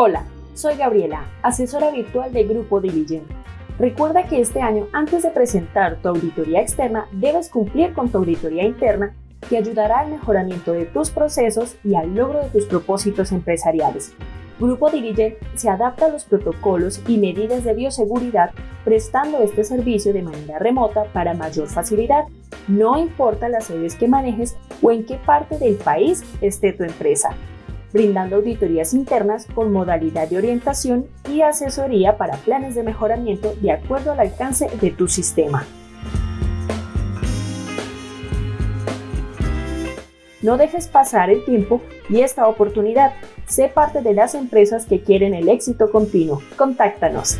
Hola, soy Gabriela, asesora virtual de Grupo Diligent. Recuerda que este año, antes de presentar tu auditoría externa, debes cumplir con tu auditoría interna que ayudará al mejoramiento de tus procesos y al logro de tus propósitos empresariales. Grupo Diligent se adapta a los protocolos y medidas de bioseguridad prestando este servicio de manera remota para mayor facilidad, no importa las sedes que manejes o en qué parte del país esté tu empresa brindando auditorías internas con modalidad de orientación y asesoría para planes de mejoramiento de acuerdo al alcance de tu sistema. No dejes pasar el tiempo y esta oportunidad. Sé parte de las empresas que quieren el éxito continuo. Contáctanos.